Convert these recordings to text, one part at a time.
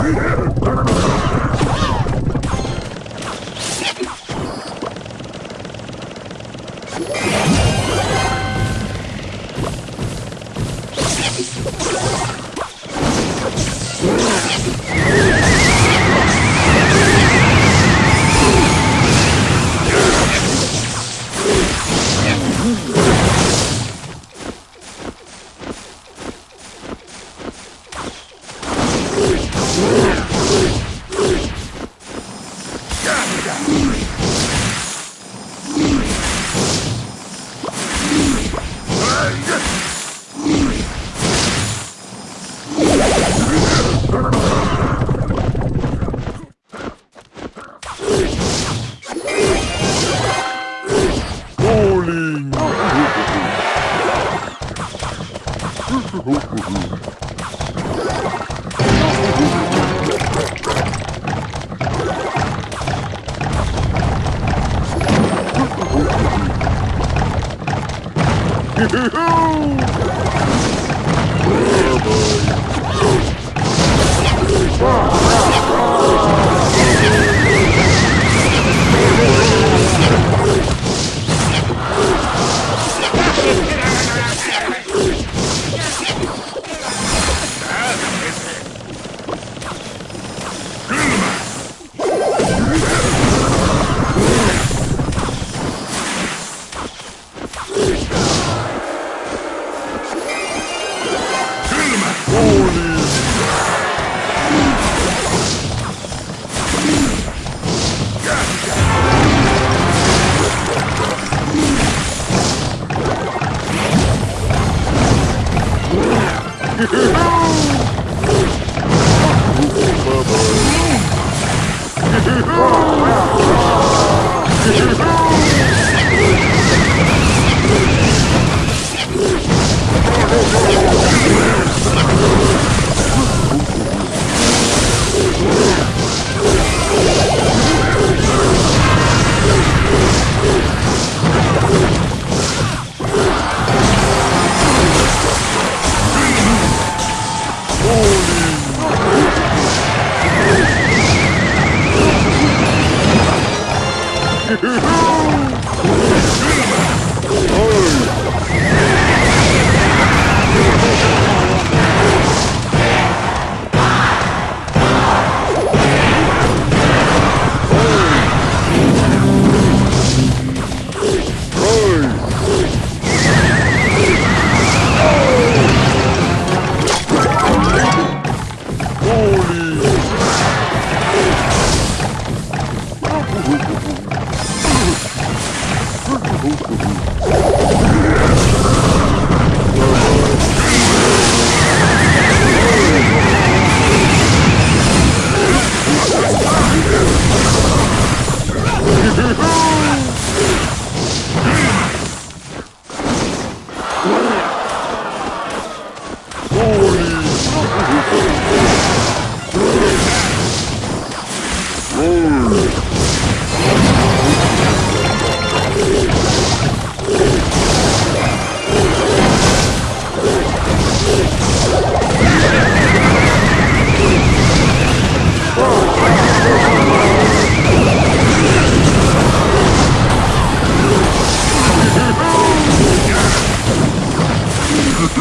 Bowling!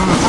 Oh.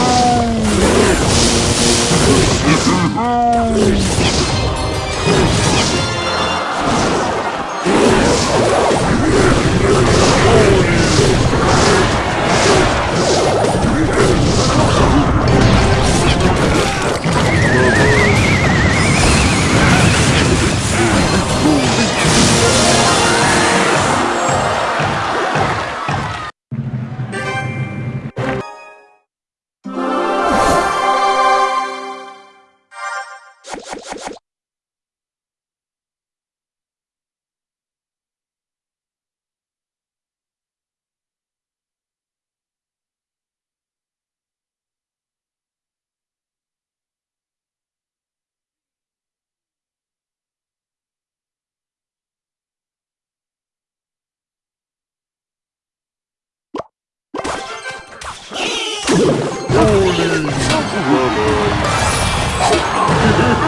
Bowling!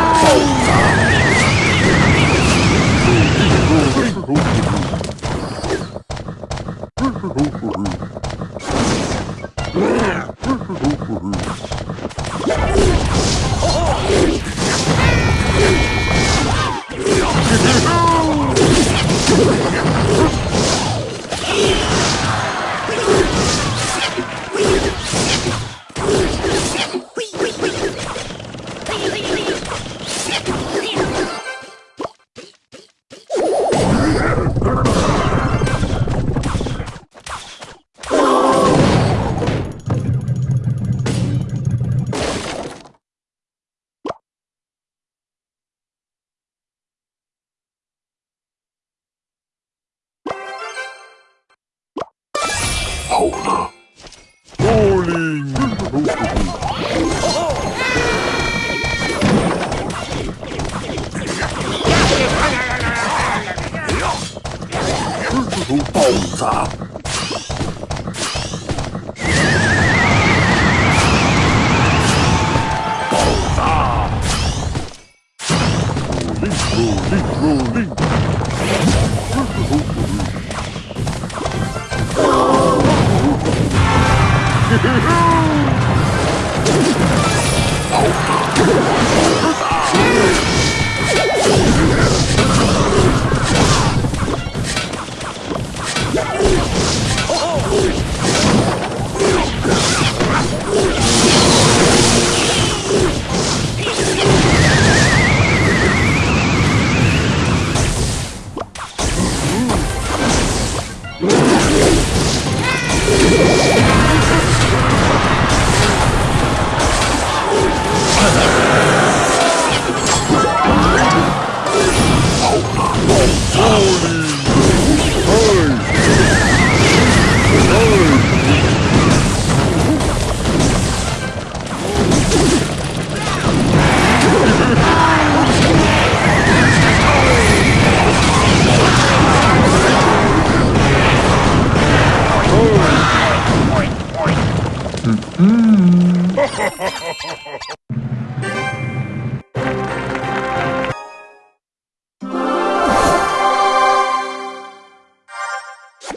Get 都爆炸。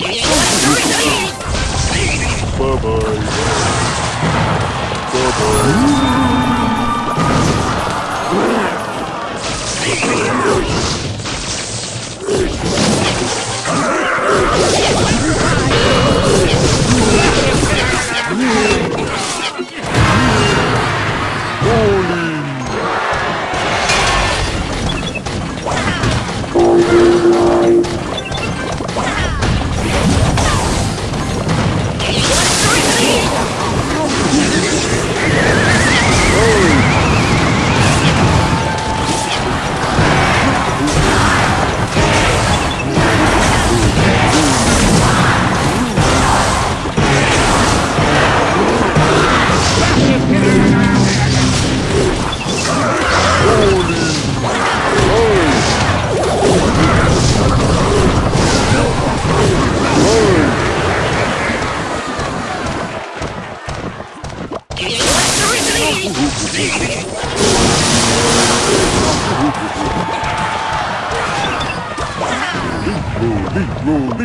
Bye-bye. Bye-bye. Roll, roll, roll.